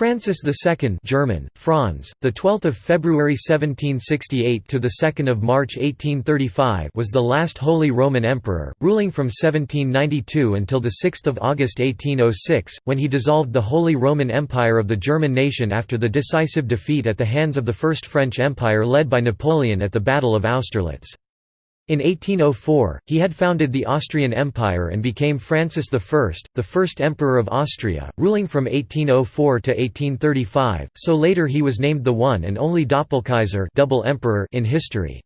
Francis II German, Franz, the 12th of February 1768 to the 2nd of March 1835 was the last Holy Roman Emperor, ruling from 1792 until the 6th of August 1806, when he dissolved the Holy Roman Empire of the German nation after the decisive defeat at the hands of the First French Empire led by Napoleon at the Battle of Austerlitz. In 1804, he had founded the Austrian Empire and became Francis I, the first Emperor of Austria, ruling from 1804 to 1835, so later he was named the one and only Doppelkaiser double emperor in history.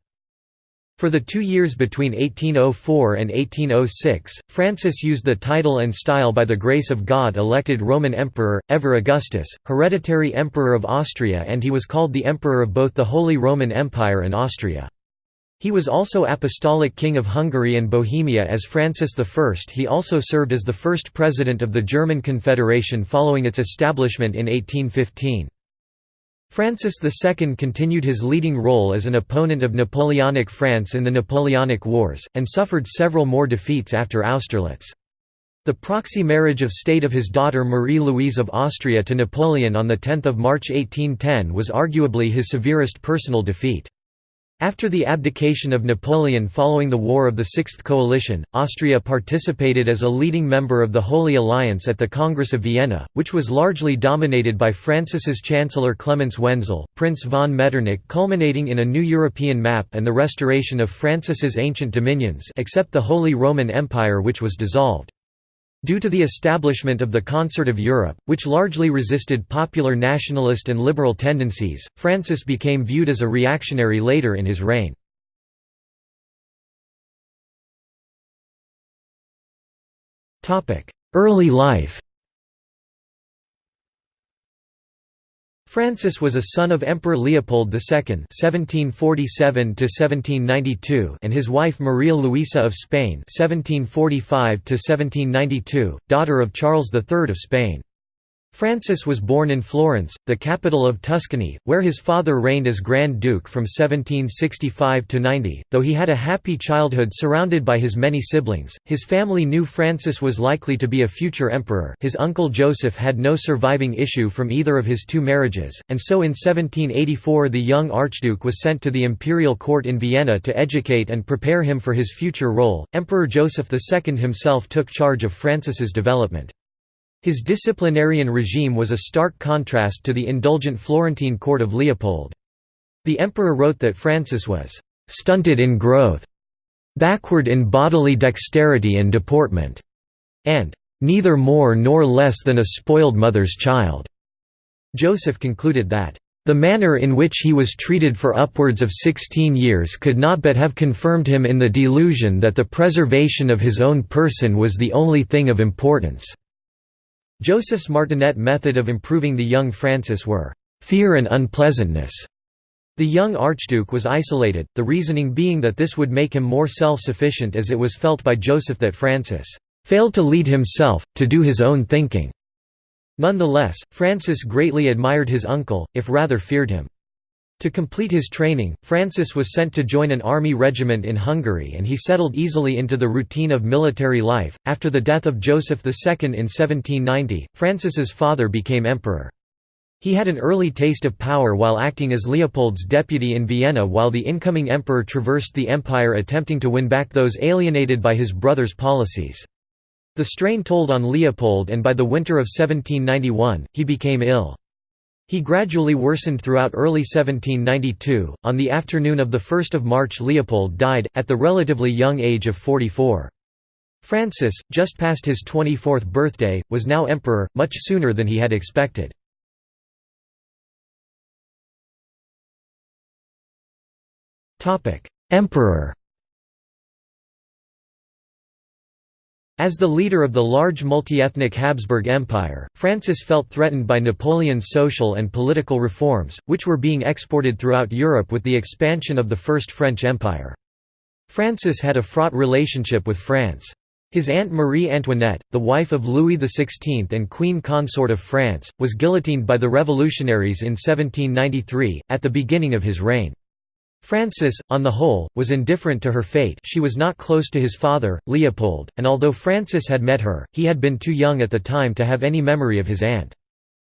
For the two years between 1804 and 1806, Francis used the title and style by the grace of God elected Roman Emperor, ever Augustus, hereditary Emperor of Austria and he was called the Emperor of both the Holy Roman Empire and Austria. He was also Apostolic King of Hungary and Bohemia as Francis I. He also served as the first president of the German Confederation following its establishment in 1815. Francis II continued his leading role as an opponent of Napoleonic France in the Napoleonic Wars, and suffered several more defeats after Austerlitz. The proxy marriage of state of his daughter Marie-Louise of Austria to Napoleon on 10 March 1810 was arguably his severest personal defeat. After the abdication of Napoleon following the War of the Sixth Coalition, Austria participated as a leading member of the Holy Alliance at the Congress of Vienna, which was largely dominated by Francis's Chancellor Clemens Wenzel, Prince von Metternich culminating in a new European map and the restoration of Francis's ancient dominions except the Holy Roman Empire which was dissolved. Due to the establishment of the Concert of Europe, which largely resisted popular nationalist and liberal tendencies, Francis became viewed as a reactionary later in his reign. Early life Francis was a son of Emperor Leopold II (1747–1792) and his wife Maria Luisa of Spain (1745–1792), daughter of Charles III of Spain. Francis was born in Florence, the capital of Tuscany, where his father reigned as Grand Duke from 1765 to 90. Though he had a happy childhood surrounded by his many siblings, his family knew Francis was likely to be a future emperor. His uncle Joseph had no surviving issue from either of his two marriages, and so in 1784 the young archduke was sent to the imperial court in Vienna to educate and prepare him for his future role. Emperor Joseph II himself took charge of Francis's development. His disciplinarian regime was a stark contrast to the indulgent Florentine court of Leopold. The emperor wrote that Francis was «stunted in growth», «backward in bodily dexterity and deportment», and «neither more nor less than a spoiled mother's child». Joseph concluded that the manner in which he was treated for upwards of sixteen years could not but have confirmed him in the delusion that the preservation of his own person was the only thing of importance. Joseph's martinet method of improving the young Francis were fear and unpleasantness. The young archduke was isolated, the reasoning being that this would make him more self-sufficient as it was felt by Joseph that Francis failed to lead himself, to do his own thinking. Nonetheless, Francis greatly admired his uncle, if rather feared him. To complete his training, Francis was sent to join an army regiment in Hungary and he settled easily into the routine of military life. After the death of Joseph II in 1790, Francis's father became emperor. He had an early taste of power while acting as Leopold's deputy in Vienna while the incoming emperor traversed the empire attempting to win back those alienated by his brother's policies. The strain told on Leopold and by the winter of 1791, he became ill. He gradually worsened throughout early 1792. On the afternoon of 1 March, Leopold died, at the relatively young age of 44. Francis, just past his 24th birthday, was now emperor, much sooner than he had expected. Emperor As the leader of the large multi-ethnic Habsburg Empire, Francis felt threatened by Napoleon's social and political reforms, which were being exported throughout Europe with the expansion of the First French Empire. Francis had a fraught relationship with France. His aunt Marie Antoinette, the wife of Louis XVI and queen consort of France, was guillotined by the revolutionaries in 1793, at the beginning of his reign. Francis, on the whole, was indifferent to her fate she was not close to his father, Leopold, and although Francis had met her, he had been too young at the time to have any memory of his aunt.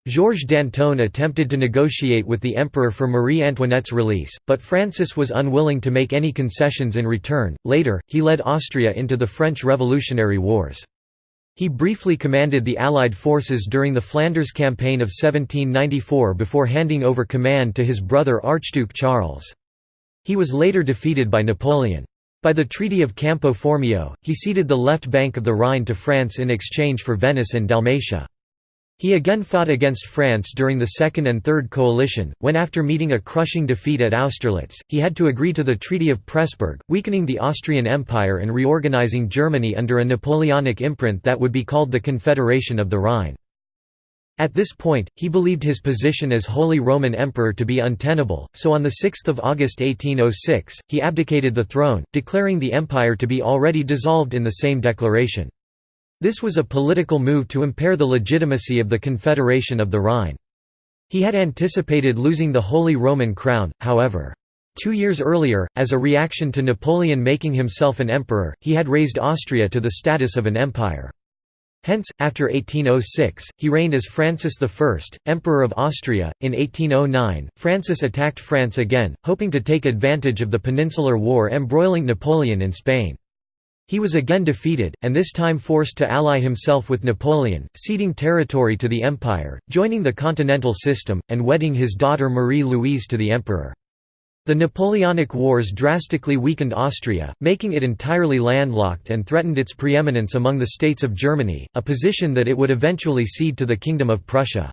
Georges Danton attempted to negotiate with the emperor for Marie Antoinette's release, but Francis was unwilling to make any concessions in return. Later, he led Austria into the French Revolutionary Wars. He briefly commanded the Allied forces during the Flanders Campaign of 1794 before handing over command to his brother Archduke Charles. He was later defeated by Napoleon. By the Treaty of Campo Formio, he ceded the left bank of the Rhine to France in exchange for Venice and Dalmatia. He again fought against France during the Second and Third Coalition, when after meeting a crushing defeat at Austerlitz, he had to agree to the Treaty of Pressburg, weakening the Austrian Empire and reorganizing Germany under a Napoleonic imprint that would be called the Confederation of the Rhine. At this point, he believed his position as Holy Roman Emperor to be untenable, so on 6 August 1806, he abdicated the throne, declaring the empire to be already dissolved in the same declaration. This was a political move to impair the legitimacy of the Confederation of the Rhine. He had anticipated losing the Holy Roman Crown, however. Two years earlier, as a reaction to Napoleon making himself an emperor, he had raised Austria to the status of an empire. Hence, after 1806, he reigned as Francis I, Emperor of Austria. In 1809, Francis attacked France again, hoping to take advantage of the Peninsular War embroiling Napoleon in Spain. He was again defeated, and this time forced to ally himself with Napoleon, ceding territory to the empire, joining the continental system, and wedding his daughter Marie-Louise to the emperor. The Napoleonic Wars drastically weakened Austria, making it entirely landlocked and threatened its preeminence among the states of Germany, a position that it would eventually cede to the Kingdom of Prussia.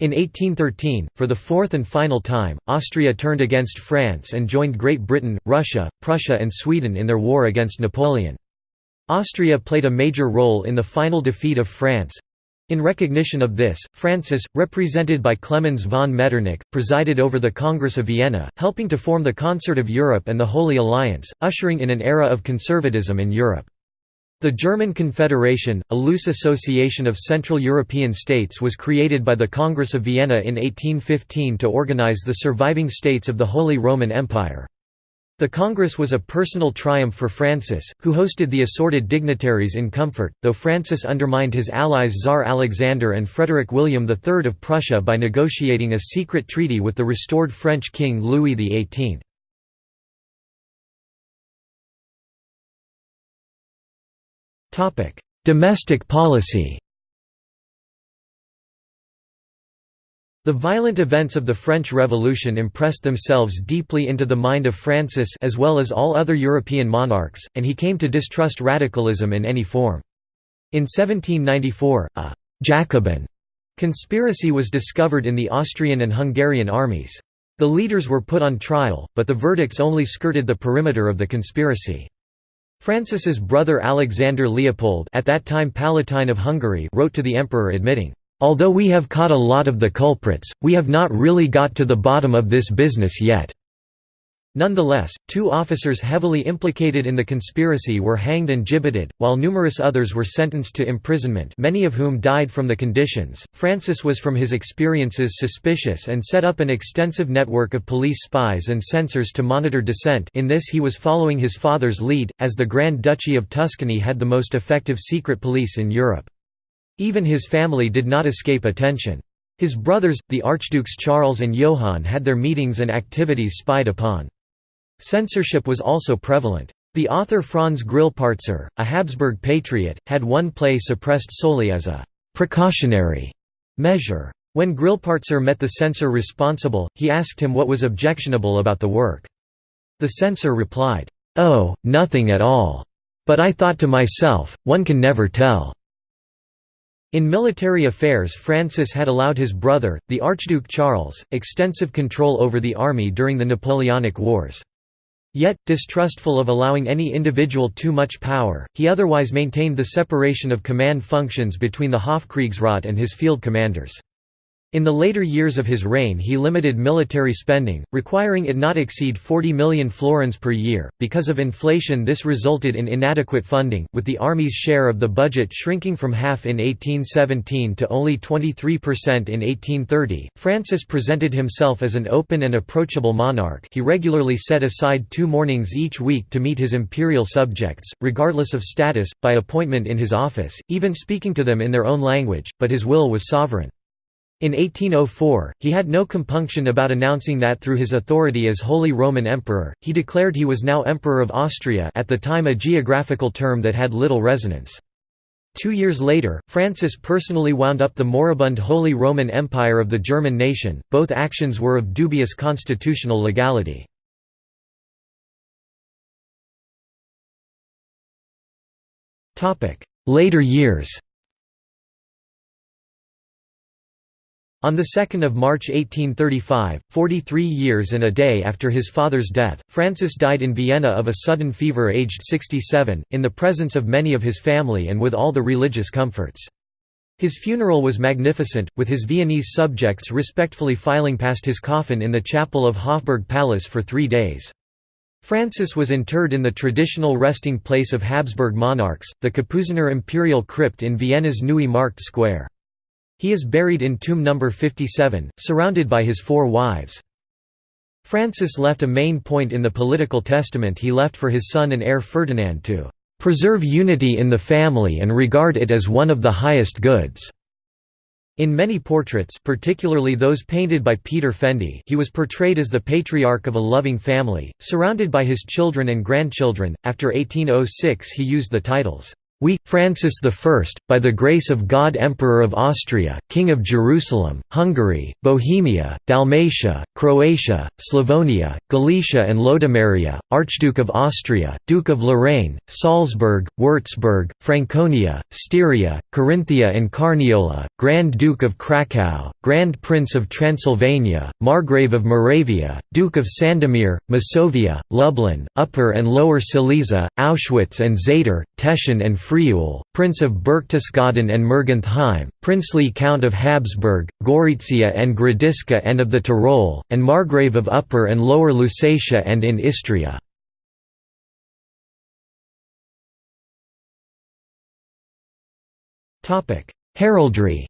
In 1813, for the fourth and final time, Austria turned against France and joined Great Britain, Russia, Prussia and Sweden in their war against Napoleon. Austria played a major role in the final defeat of France. In recognition of this, Francis, represented by Clemens von Metternich, presided over the Congress of Vienna, helping to form the Concert of Europe and the Holy Alliance, ushering in an era of conservatism in Europe. The German Confederation, a loose association of Central European states was created by the Congress of Vienna in 1815 to organize the surviving states of the Holy Roman Empire. The Congress was a personal triumph for Francis, who hosted the assorted dignitaries in comfort, though Francis undermined his allies Tsar Alexander and Frederick William III of Prussia by negotiating a secret treaty with the restored French king Louis XVIII. Domestic policy The violent events of the French Revolution impressed themselves deeply into the mind of Francis as well as all other European monarchs, and he came to distrust radicalism in any form. In 1794, a «Jacobin» conspiracy was discovered in the Austrian and Hungarian armies. The leaders were put on trial, but the verdicts only skirted the perimeter of the conspiracy. Francis's brother Alexander Leopold at that time Palatine of Hungary wrote to the emperor admitting, "...although we have caught a lot of the culprits, we have not really got to the bottom of this business yet." Nonetheless, two officers heavily implicated in the conspiracy were hanged and gibbeted, while numerous others were sentenced to imprisonment many of whom died from the conditions. Francis was from his experiences suspicious and set up an extensive network of police spies and censors to monitor dissent in this he was following his father's lead, as the Grand Duchy of Tuscany had the most effective secret police in Europe. Even his family did not escape attention. His brothers, the Archdukes Charles and Johann had their meetings and activities spied upon. Censorship was also prevalent. The author Franz Grillparzer, a Habsburg patriot, had one play suppressed solely as a «precautionary» measure. When Grillparzer met the censor responsible, he asked him what was objectionable about the work. The censor replied, "'Oh, nothing at all. But I thought to myself, one can never tell.' In military affairs Francis had allowed his brother, the Archduke Charles, extensive control over the army during the Napoleonic Wars. Yet, distrustful of allowing any individual too much power, he otherwise maintained the separation of command functions between the Hofkriegsrat and his field commanders. In the later years of his reign he limited military spending, requiring it not exceed 40 million florins per year. Because of inflation this resulted in inadequate funding, with the army's share of the budget shrinking from half in 1817 to only 23% in 1830. Francis presented himself as an open and approachable monarch he regularly set aside two mornings each week to meet his imperial subjects, regardless of status, by appointment in his office, even speaking to them in their own language, but his will was sovereign. In 1804, he had no compunction about announcing that through his authority as Holy Roman Emperor, he declared he was now Emperor of Austria at the time a geographical term that had little resonance. Two years later, Francis personally wound up the moribund Holy Roman Empire of the German nation. Both actions were of dubious constitutional legality. Later years On 2 March 1835, 43 years and a day after his father's death, Francis died in Vienna of a sudden fever aged 67, in the presence of many of his family and with all the religious comforts. His funeral was magnificent, with his Viennese subjects respectfully filing past his coffin in the chapel of Hofburg Palace for three days. Francis was interred in the traditional resting place of Habsburg monarchs, the Kapuziner imperial crypt in Vienna's Neue Markt Square. He is buried in tomb number 57, surrounded by his four wives. Francis left a main point in the political testament he left for his son and heir Ferdinand to "...preserve unity in the family and regard it as one of the highest goods." In many portraits particularly those painted by Peter Fendi he was portrayed as the patriarch of a loving family, surrounded by his children and grandchildren. After 1806 he used the titles, we, Francis I, by the grace of God Emperor of Austria, King of Jerusalem, Hungary, Bohemia, Dalmatia, Croatia, Slavonia, Galicia and Lodomeria, Archduke of Austria, Duke of Lorraine, Salzburg, Würzburg, Franconia, Styria, Carinthia and Carniola, Grand Duke of Krakow, Grand Prince of Transylvania, Margrave of Moravia, Duke of Sandomir, Masovia, Lublin, Upper and Lower Silesia, Auschwitz and Zator, Teschen and Friul, Prince of Berchtesgaden and Mergentheim, princely Count of Habsburg, Gorizia and Gradisca and of the Tyrol, and Margrave of Upper and Lower Lusatia and in Istria. Heraldry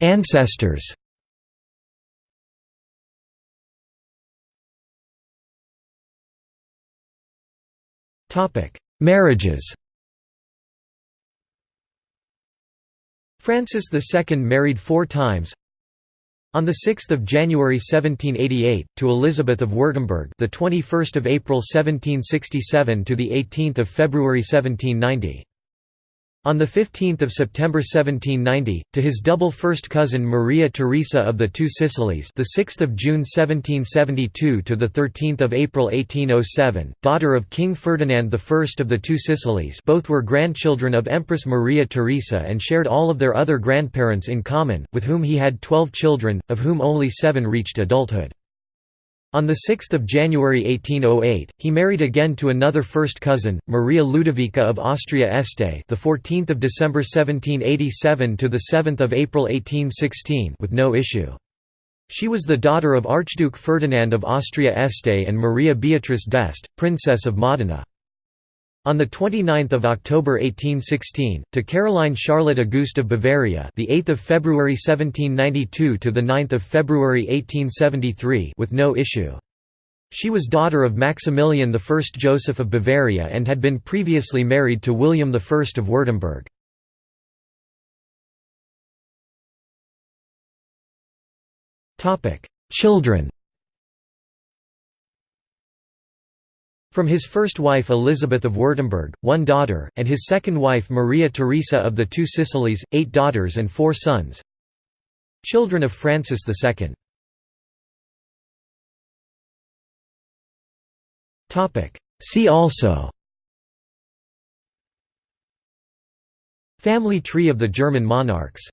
Ancestors Marriages Francis II married four times. On the 6th of January 1788 to Elizabeth of Württemberg, the 21st of April 1767 to the 18th of February 1790. On 15 September 1790, to his double first cousin Maria Theresa of the Two Sicilies, the 6th of June 1772 to the 13th of April 1807, daughter of King Ferdinand I of the Two Sicilies. Both were grandchildren of Empress Maria Theresa and shared all of their other grandparents in common, with whom he had 12 children, of whom only 7 reached adulthood. On 6 January 1808, he married again to another first cousin, Maria Ludovica of Austria-Este, the 14th of December 1787 to the 7th of April 1816, with no issue. She was the daughter of Archduke Ferdinand of Austria-Este and Maria Beatrice d'Este, Princess of Modena. On the 29th of October 1816, to Caroline Charlotte Auguste of Bavaria, the 8th of February 1792 to the 9th of February 1873, with no issue. She was daughter of Maximilian I Joseph of Bavaria and had been previously married to William I of Württemberg. Children From his first wife Elizabeth of Württemberg, one daughter, and his second wife Maria Theresa of the Two Sicilies, eight daughters and four sons. Children of Francis II See also. Family tree of the German monarchs